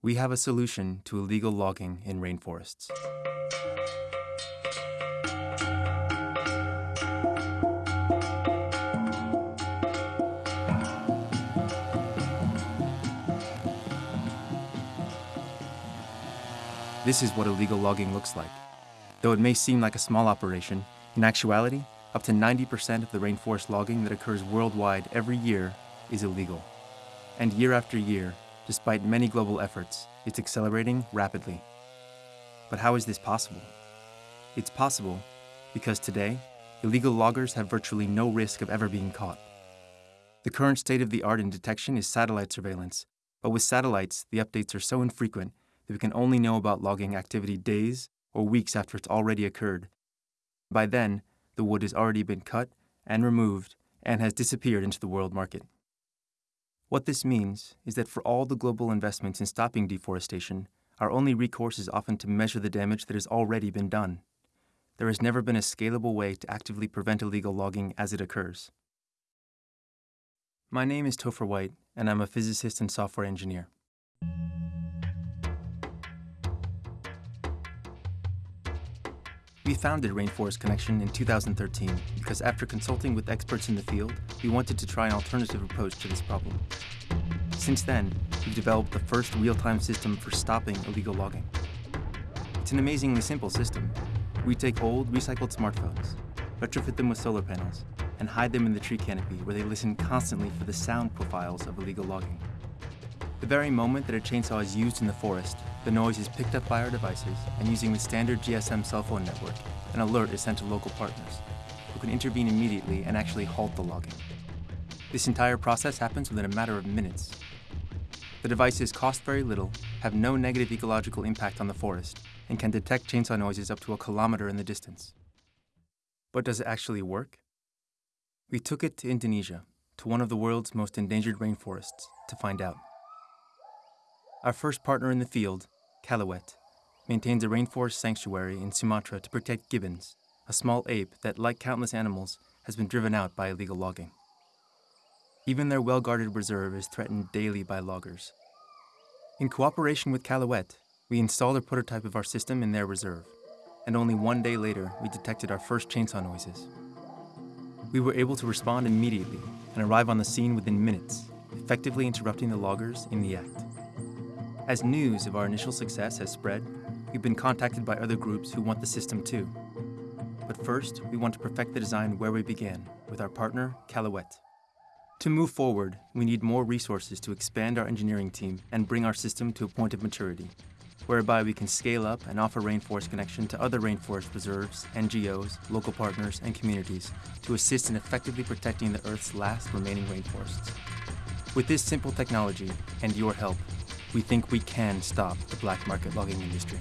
We have a solution to illegal logging in rainforests. This is what illegal logging looks like. Though it may seem like a small operation, in actuality, up to 90% of the rainforest logging that occurs worldwide every year is illegal. And year after year, despite many global efforts, it's accelerating rapidly. But how is this possible? It's possible because today, illegal loggers have virtually no risk of ever being caught. The current state of the art in detection is satellite surveillance, but with satellites, the updates are so infrequent that we can only know about logging activity days or weeks after it's already occurred. By then, the wood has already been cut and removed and has disappeared into the world market. What this means is that for all the global investments in stopping deforestation, our only recourse is often to measure the damage that has already been done. There has never been a scalable way to actively prevent illegal logging as it occurs. My name is Topher White, and I'm a physicist and software engineer. We founded Rainforest Connection in 2013 because after consulting with experts in the field, we wanted to try an alternative approach to this problem. Since then, we've developed the first real-time system for stopping illegal logging. It's an amazingly simple system. We take old, recycled smartphones, retrofit them with solar panels, and hide them in the tree canopy where they listen constantly for the sound profiles of illegal logging. The very moment that a chainsaw is used in the forest, the noise is picked up by our devices, and using the standard GSM cell phone network, an alert is sent to local partners, who can intervene immediately and actually halt the logging. This entire process happens within a matter of minutes. The devices cost very little, have no negative ecological impact on the forest, and can detect chainsaw noises up to a kilometer in the distance. But does it actually work? We took it to Indonesia, to one of the world's most endangered rainforests, to find out. Our first partner in the field, Kalaweit, maintains a rainforest sanctuary in Sumatra to protect gibbons, a small ape that, like countless animals, has been driven out by illegal logging. Even their well-guarded reserve is threatened daily by loggers. In cooperation with Kalaweit, we installed a prototype of our system in their reserve, and only one day later, we detected our first chainsaw noises. We were able to respond immediately and arrive on the scene within minutes, effectively interrupting the loggers in the act. As news of our initial success has spread, we've been contacted by other groups who want the system too. But first, we want to perfect the design where we began, with our partner, Kalaweit. To move forward, we need more resources to expand our engineering team and bring our system to a point of maturity, whereby we can scale up and offer Rainforest Connection to other rainforest reserves, NGOs, local partners, and communities to assist in effectively protecting the Earth's last remaining rainforests. With this simple technology and your help, we think we can stop the black market logging industry.